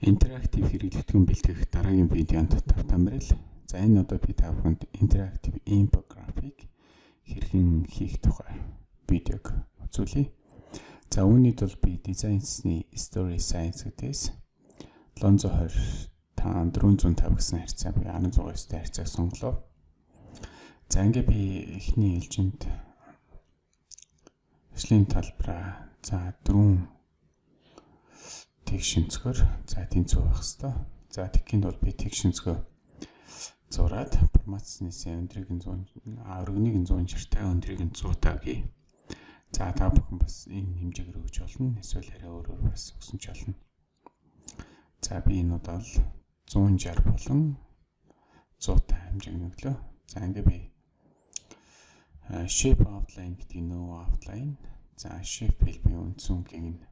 интерактив хэрэглэгдэхүүн бэлтгэх дараагийн видеонд тавтамбарл. За энэ одоо би та бүхэнд интерактив infographic хэрхэн хийх тухай видеог үзүүлье. За үүнийд бол би дизайнсны story science гэдээс 720 та 450 гэсэн харьцаа би 16-т харьцааг сонголоо. За ингээ би эхний ээлжинд ажлын талбараа за дөрвөн тэг шинцгөр за тэнцүү байх хэвээр. За тэгхийн бол би тэг шинцгөө зураад формацнээсээ өндрийг нь 100 а өргөнийг нь 100 чиртэй өндрийг нь 100 тагийн. За та бүхэн бас энэ хэмжээгээр өгч болно. Эсвэл арай өөрөөр бас өгсөн ч болно. За би энэ удаа л 160 болон 100 та хэмжээг nëглөө. За ингээ би shape outline гэдэг нөө outline. За shape би үндсэн гин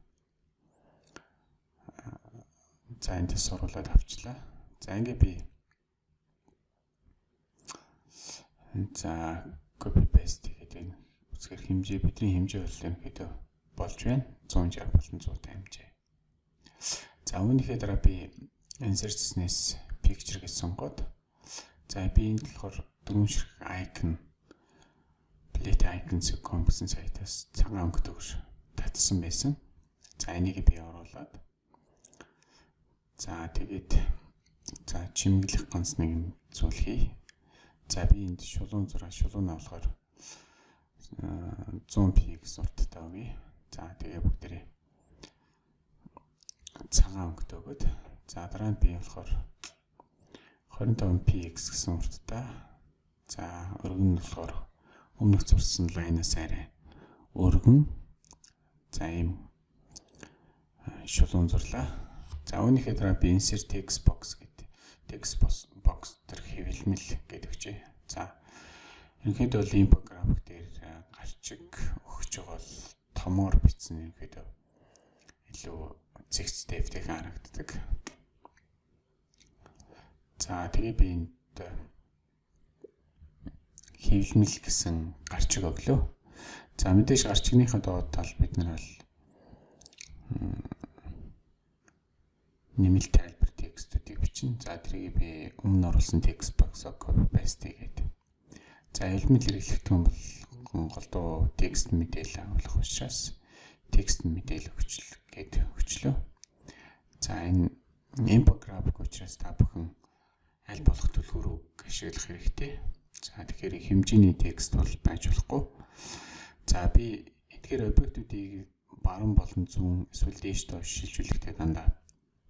За энд суруулаад авчлаа. За ингээ би за copy paste гэдэг үзгэр хэмжээ бидний хэмжээ бол ерөнхийдөө болж байна. 160 болон 100 хэмжээ. За үүнийхээ дараа би insert-снээс picture гэж сонгоод за би энд болохоор дөрвөн ширхэг icon plate icons.com гэсэн сайтаас цагаан өнгөтэйгээр татсан байсан. За энийг би оруулаад За тэгээд за чимэглэх ганц нэг зүйл хий. За би энд шулуун зураг шулуун авахаар 100 px урттай өгье. За тэгээ бүгдээрээ цагаан өнгөтэй өгöd. За дараа нь би болохоор 25 px гэсэн урттай. За өргөн нь болохоор өмнөх зурсан лайнаас арай өргөн. За ийм шулуун зурлаа. За үүнийхээ дараа би insert text box гэдэг text box төр хэвлэмэл гэдэг өгчээ. За ерөнхийдөө бол infographic дээр гарчиг өгч байгаа бол томоор бичсэн ерөнхийдөө илүү зэгцтэй эвтэйхэн харагддаг. За тэгээ би энд хэвлэмэл гэсэн гарчиг өглөө. За мэдээж гарчигныхаа доод тал бид нар бол нэмэлт тайлбар текстүүдийг бичнэ. За тэрийг би өмнө оруулсан текст box-оо copy paste хийгээд. За элемент хэрэглэгдэх юм бол голдуу текст мэдээлэл агуулах учраас текст мэдээлэл хүчил гээд хүчлөө. За энэ infographic учраас та бүхэн аль болох түлхүүрийг ашиглах хэрэгтэй. За тэгэхээр хэмжээний текст бол байж болохгүй. За би эдгээр объектуудыг баруун болон зүүн эсвэл дээш доош шилжүүлэхдээ дандаа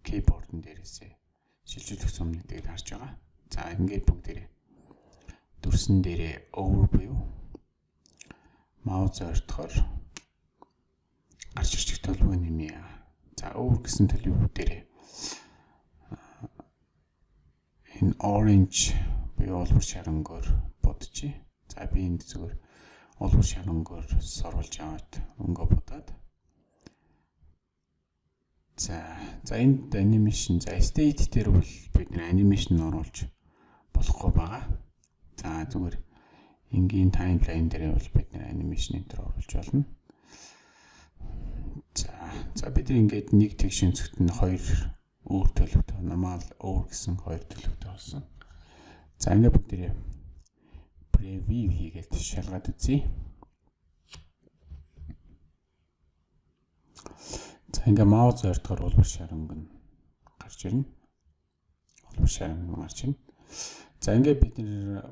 keyboard-ын дээрээсээ шилжүүлэх сумнуудыг харж байгаа. За ингээд бүгдээрээ дүрсэн дээрээ overview маус ойртохоор гарч ирчих төлөв нэмье. За over гэсэн төлөв дээрээ энэ orange буюу олбор шарангоор бодчих. За би энд зүгээр олбор шарангоор сорволж аваад өнгө бодоод За за энд анимашн за state дээр бол бид нэр анимашн оруулж болохгүй байгаа. За зүгээр энгийн таймлайн дээр бол бид анимашн энэ төр оруулж болно. За за бид ингээд нэг тэг шинцэгт нь хоёр өөр төлөвтэй normal өөр гэсэн хоёр төлөвтэй болсон. За ингээд бүгдээ preview хийгээд шалгаад үзье. За ингээ маус ойртохоор улбар шаранг нь гарч ирнэ. Улбар шаранг нь гарч ирнэ. За ингээ бид нэр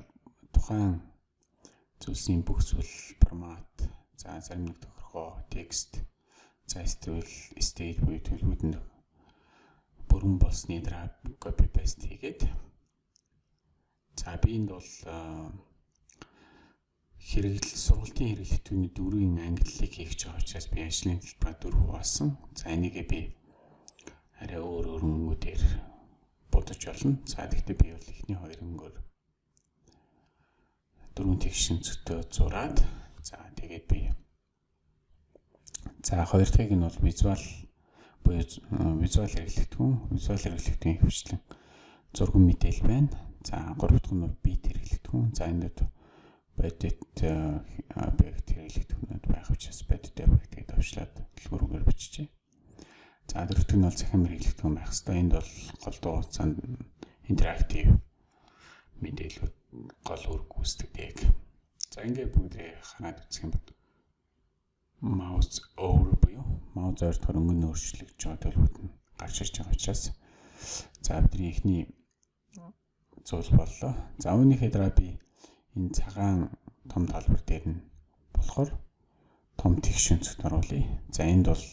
тухайн зүйлсийн бүх зүйл формат за зарим нэг тохиргоо текст за эсвэл stage буюу төлөвүүд нь бүрэн болсны дараа copy paste хийгээд за би энд бол хэрэглэл сургалтын хэрэглэлтүүний дөрвийн ангиллыг хийж байгаа учраас би ажлын төлбөрөөр дөрөв хуваасан. За энийгээ би арай өөр өөр өнгөдөр бодож болно. За тэгтээ би бол ихний хоёр өнгөөр дөрвөн тэгшин зөтөө зураад за тэгээд би за хоёр дахьыг нь бол визуал буюу визуал хэрэглэгдэхүүн, визуал хэрэглэгдэхүүн хвчлэн зурган мэдээлэл байна. За гурав дахь нь бит хэрэглэгдэхүүн. За энэ дэд бодит объект хэрэглэх түнэд байх учраас бодит объект гэдэг төвшлээд дэлгүүрээр биччихье. За дөрөвдөг нь бол захин мэрэгчлэгдэхүүн байх хэрэгтэй. Энд бол гол дуу хугацаанд интерактив мэдээлүүд гол үр гүйцэтгэдэг. За ингээд бүгдээ хараад үзэх юм бол mouse over буюу mouse ойр хөрөнгө өөрчлөгдөж байгаа төлөвүүд нь гарч ирж байгаа учраас за бидний эхний зүйл боллоо. За үүнийхээ дараа би энэ цагаан том талбар дээр нь болохоор том тэгш өнцгт оруулъя. За энд бол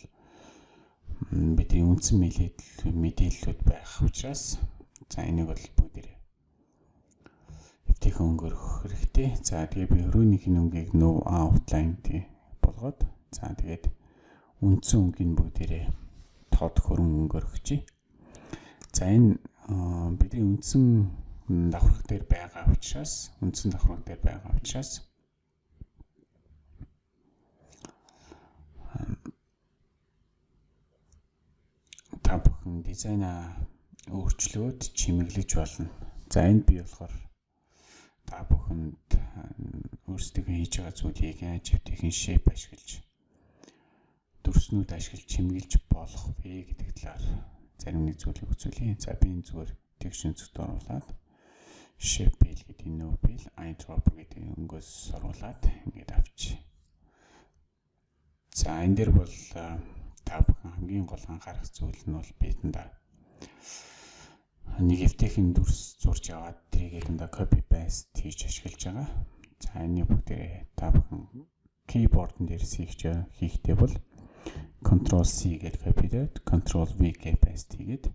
бидний үндсэн мэдээллүүд байх учраас за энийг бол бүгдээрээ эвтэйхэн өнгөрөх хэрэгтэй. За тэгээ би өрөөнийх нь өнгийг no outline тий болгоод за тэгээд үндсэн өнгийг бүгдээрээ тод хөрөн өнгөрөхчий. За энэ бидний үндсэн давхраг дээр байгаа учраас үндсэн давхраг дээр байгаа учраас та бүхэн дизайна өөрчлөөд чимэглэж болно. За энд би болохоор та бүхэнд өөрсдөө хийж байгаа зүйлийг яаж хэвтэйхэн shape ашиглаж дүрснүүд ашиглаж чимэглэж болох вэ гэдэг талаар зарим нэг зүйлийг үзүүлье. За би энэ зүгээр тэгш өнцгт оруулаад Sheffield гэдэг Nobel Eintrop гэдэг өнгөөс оруулаад ингээд авчи. За энэ дэр бол та бүхэн хамгийн гол анхаарах зүйл нь бол бидэндээ нэг эвтэйхэн дүрс зурж аваад тэрийг дандаа copy paste хийж ашиглаж байгаа. За энэ бүгдээ та бүхэн keyboard-н дээрс хийх хийхдээ бол Ctrl C гэдэг copy дээр Ctrl V гэж paste хийгээд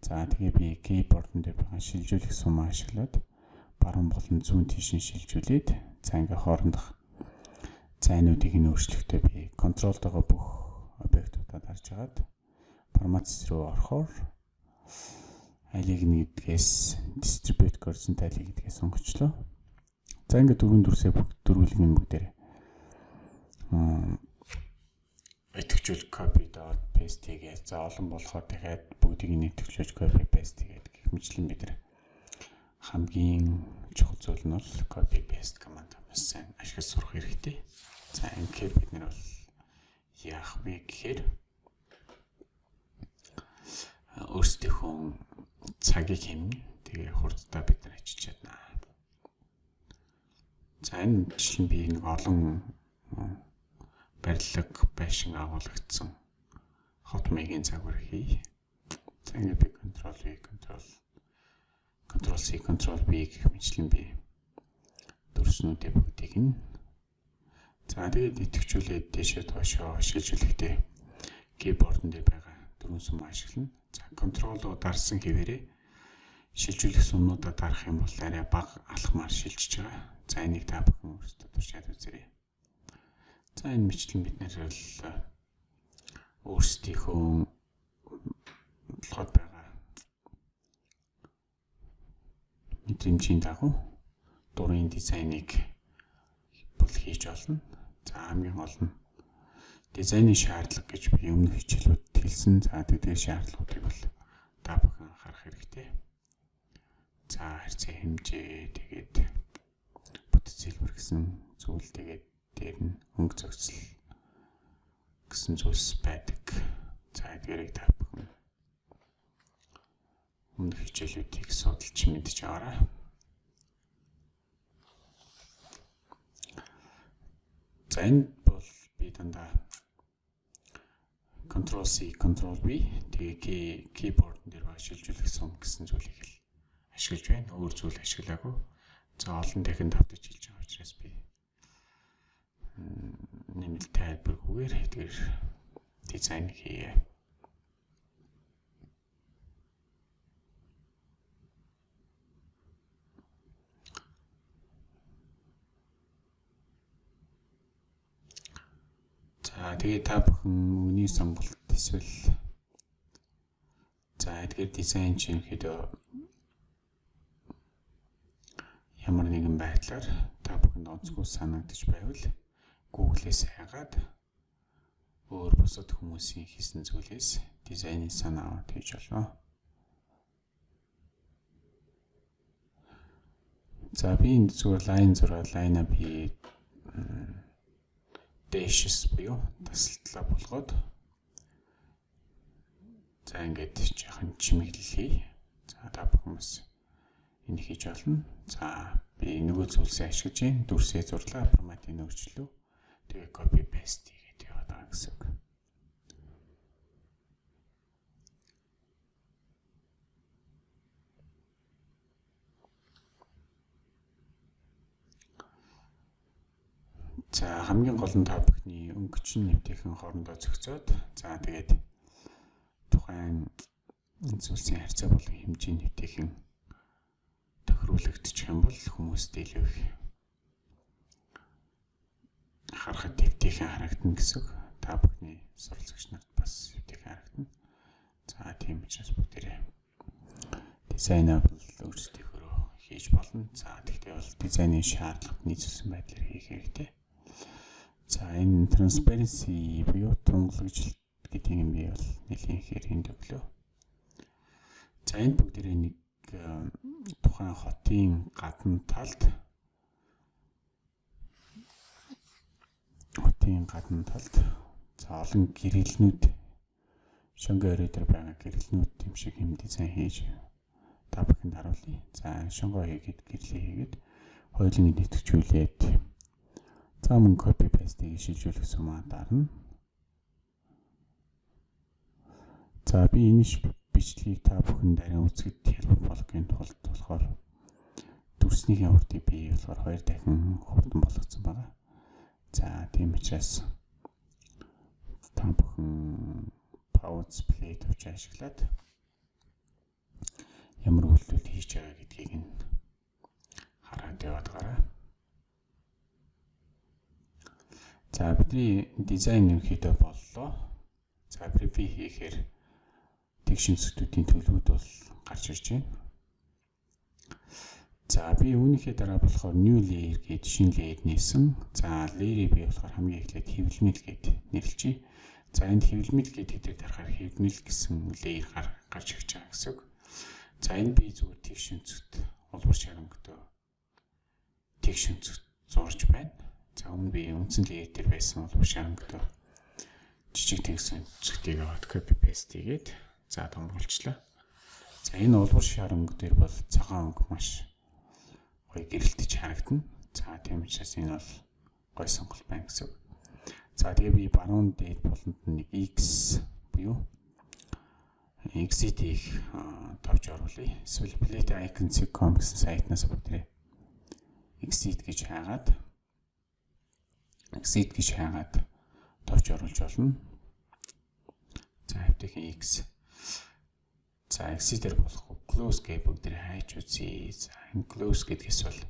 За тэгээ би keyboard-н дээр байгаа шилжүүлэх сум ашиглаад баруун болон зүүн тийш нь шилжүүлээд за ингээ хоорондох зайнуудыг нь өөрчлөхдөө би контролтойгоо бүх объектуудад харж агаад форматс руу орохоор алиг нэгдгээс distribute horizontal гэдгээс сонгочлоо. За ингээ дөрвөн дүрсээ бүгд дөрвөлг юм бүгдээр идэвхжүүл copy доод paste хийгээ. За олон болохоор дахиад бүгдийг нь идэвхжүүлж copy paste хийгээд гэх мэтлэн бид нар хамгийн чухал зүйл нь бол copy paste command маш сайн ашиглаж сурах хэрэгтэй. За ингээд бид нар бол яах вэ гэхээр өөрсдийнхөө цагийг хэмнэ. Тэгээ хурдтай бид нар ажиллаж чадна. За энэ жишээ би нэг олон барилга байшин агуулгдсан хот маягийн загвар хий. За ингээд би control V control control C control V гэх мэтлэн би дүрснүүдээ бүгдийг нь за тэгээд идэвхжүүлээд дэшээ доошоо шилжүүлэхдээ keyboard-н дээр байгаа дөрвөн сум ашиглана. За control-оо дарсан хэвээрээ шилжүүлэх сумнуудаа дарах юм бол арай бага алхмаар шилжиж байгаа. За энийг та бүхэн өөрсдөө туршаад үзээрэй. За энэ мэтлэн бид нэр л өөрсдийнхөө болоход байгаа мэдрэмжийн дагуу дурын дизайныг бол хийж олно. За хамгийн гол нь дизайны шаардлага гэж би өмнөх хичээлүүд хэлсэн. За тэгээд шаардлагуудыг бол та бүхэн анхаарах хэрэгтэй. За харьцаа хэмжээ тэгээд бүтэц хэлбэр гэсэн зүйл тэгээд дээр нь өнгө зохицол гэсэн зүйлс байдаг. За эдгээрийг та бүхэн өмнөх хичээлүүдийг судалж мэдж аваарай. За энэ бол би дандаа Ctrl C, Ctrl V тэгээ keyboard дээр сум гэсэн зүйлийг л ашиглаж байна. Өөр зүйл ашиглаагүй. За олон дахин давтаж хэлж байгаа учраас би нэмэлт тайлбаргүйгээр хэдгээр дизайн хийе. За тэгээ та бүхэн үний сонголт эсвэл за тэгэхээр дизайн чинь хэд ямар нэгэн байдлаар та бүхэнд онцгой санагдаж байвал Google-ээс хайгаад өөр бусад хүмүүсийн хийсэн зүйлээс дизайны санаа аваад хийж болно. За би энэ зүгээр лайн зураг лайна би dashes буюу тасалтлаа болгоод За ингээд жоохон чимэглэлээ. За та бүхнээс энийг хийж болно. За би нөгөө зүйлсээ ашиглаж. Дүрсээ зурлаа форматын өөрчлөлөө. Тэгээ copy paste хийгээд байгаа гэсэн үг. За хамгийн гол нь та бүхний өнгөчин нэвтэйхэн хоорондоо зохицоод за тэгээд тухайн зүйлсийн харьцаа болон хэмжээ нэвтэйхэн тохируулагдчих юм бол хүмүүст илүү их харахад нэвтэйхэн харагдана гэсэн. Та бүхний суралцагч нарт бас нэвтэйхэн харагдана. За тийм учраас бүгдээрээ дизайнаа бол өөрсдийнхөө хийж болно. За тэгтээ бол дизайны шаардлагад нийцүүлсэн байдлаар хийх хэрэгтэй. За энэ transparency буюу тунгалагжилт гэдэг юм би бол нэлийн ихээр энд өглөө. За энэ бүгдээрээ нэг э, тухайн хотын гадна талд хотын гадна талд за олон гэрэлнүүд шонго өрөө дээр байгаа гэрэлнүүд юм шиг юм дизайн хийж та бүхэнд харуулъя. За шонго хийгээд гэрлээ хийгээд хоёулын нэтгэжүүлээд За мөн copy paste-ийг шилжүүлэх сумаа дарна. За би энэ бичлэгийг та бүхэнд арай үзэхэд хэлбэр болгохын тулд болохоор дүрснийхээ хурдыг би болохоор хоёр дахин хурдан болгоцсон байгаа. За тийм учраас та бүхэн pause play төвч ашиглаад ямар үйлдэл хийж байгаа гэдгийг нь хараад яваад гараа. За бидний дизайн ерөнхийдөө боллоо. За preview хийхээр тэгшин сүтүүдийн төлөвүүд бол гарч ирж байна. За би үүнийхээ дараа болохоор new layer гээд шинэ layer нээсэн. За layer-ийг би болохоор хамгийн эхлээд хэвлэмэл гээд нэрлэжээ. За энд хэвлэмэл гэдэг дээр дарахаар хэвлэмэл гэсэн layer гарч ирж байгаа гэсэн үг. За энэ би зүгээр тэгшин зүт улбар шарангөдөө тэгшин зүт зурж байна. За өмнө би үндсэн леер дээр байсан бол шарангтай жижиг тэгсэн зүгтийг аваад copy paste хийгээд за томруулчлаа. За энэ улбар шаранг дээр бол цагаан өнгө маш гоё гэрэлтэж харагдана. За тийм учраас энэ бол гоё сонголт байна гэсэн үг. За тэгээ би баруун дээд болонд нэг X буюу их тавьж оруулъя. Эсвэл plate icon.com гэсэн сайтнаас бүгдээ exit гэж хаагаад exit гэж хайгаад товч оруулж болно. За апдейхийн X. За exit-ээр болох close гэ бүгд хайж үзье. За close гэдгээс бол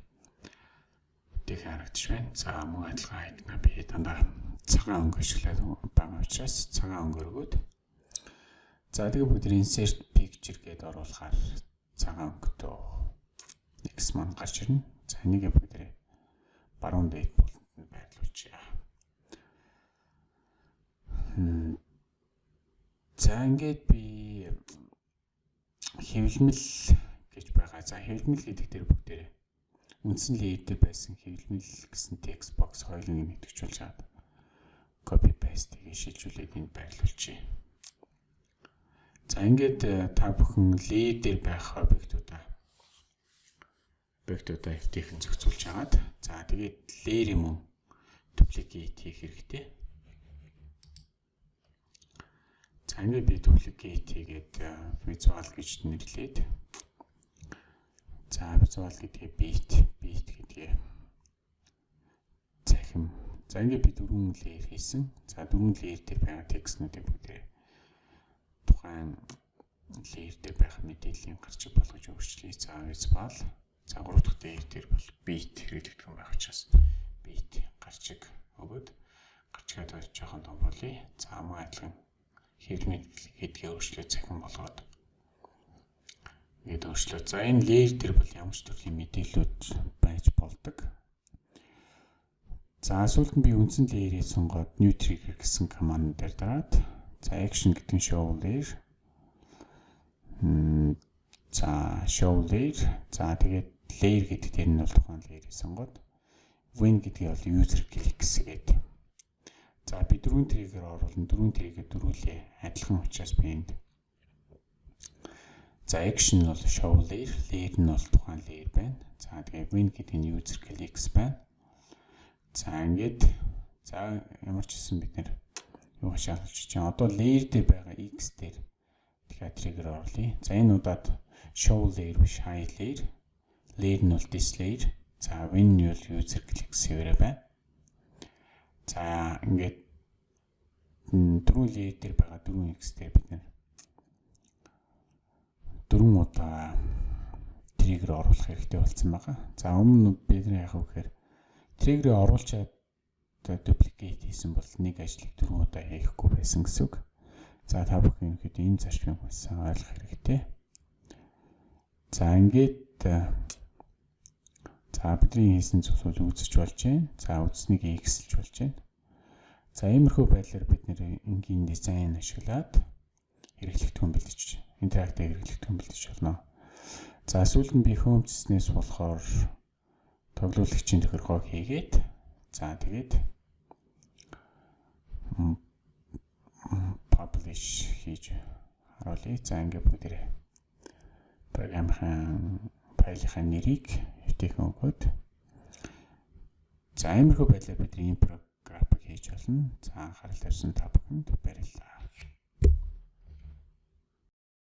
тэг харагдаж байна. За мөн адилхан хайдна би дандаа цагаан өнгө ашиглаад байгаа учраас цагаан өнгө өргөөд. За тэгээ бүгд insert picture гэдээ оруулахаар цагаан өнгөтэй X маань гарч ирнэ. За энийг бүгд баруун дээд бол байрлуулчих. За ингээд би хэвлэмэл гэж байгаа. За хэвлэмэл гэдэг дээр бүгдээрээ үндсэн лейдер байсан хэвлэмэл гэсэн текст бокс хоёулын нэгтгэжүүлж чад. Copy paste-ийг шилжүүлээд энд байрлуулчих. За ингээд э, та бүхэн лейдер байх объектуудаа объектуудаа FT-хэн зохицуулж хагаад за тэгээд layer юм duplicate хийх хэрэгтэй. За ингээд би duplicate хийгээд visual гэж нэрлээд за visual гэдгээ beat beat гэдгээ захим. За ингээд би дөрвөн layer хийсэн. За дөрвөн layer дээр байгаа текстнүүдийг бүгдээ тухайн layer дээр байх мэдээллийн гарчиг болгож өөрчлөе. За visual За 3 дахь дээр дээр бол beat хэрэглэгдэх юм байх учраас beat гарчиг өгөөд гарчгаад байж жоохон том болъё. За мөн адилхан хэрэгмэд гэдгээ өөрчлөө цахим болгоод ингээд өөрчлөө. За энэ layer дээр бол ямар ч төрлийн мэдээлэлүүд байж болдог. За сүүлд нь би үндсэн layer-ийг сонгоод new trigger гэсэн команд дээр дараад за action гэдэг нь show layer за show layer за тэгээд layer гэдэг дээр нь бол тухайн layer-ийг сонгоод win гэдгийг бол user click гэсгээд. За би дөрвөн триггер оруулна. Дөрвөн триггер дөрвөлээ адилхан учраас би энд За action бол show layer, layer нь бол тухайн layer байна. За тэгээ win гэдэг нь user clicks байна. За ингээд за ямар ч хэсэн бид нэр юу хашаалж чинь одоо layer дээр байгаа x дээр тэгэхээр trigger орлоо. За энэ удаад show layer биш hide layer. Layer нь бол this layer. За win нь бол user click server байна. За ингээд дөрвөн layer дээр байгаа дөрвөн x дээр бид нэр дөрвөн удаа триггер оруулах хэрэгтэй болсон байгаа. За өмнө бид нар яг үхээр триггерийг оруулчаад duplicate хийсэн бол нэг ажлыг дөрвөн удаа хийхгүй байсан гэсэн үг. За та бүхэн ихэд энэ зарчмыг хүссэн ойлгох хэрэгтэй. За ингээд за бидний хийсэн зүйлсүүд үзэж болж байна. За үзснийг X-лж болж байна. За иймэрхүү байдлаар бид нэр энгийн дизайн ашиглаад хэрэглэгдэхүүн бэлдэж интерактив хэрэглэгдэхүүн бэлдэж болно. За сүүлд нь би хөөмцснээс болохоор тоглуулагчийн тохиргоог хийгээд за тэгээд publish хийж харуулъя. За ингээд бүгдээрээ програмын файлынхаа нэрийг хэвтэйхэн өгөөд за иймэрхүү байдлаар бид ийм програмыг хийж болно. За анхаарал тавьсан та бүхэнд баярлалаа.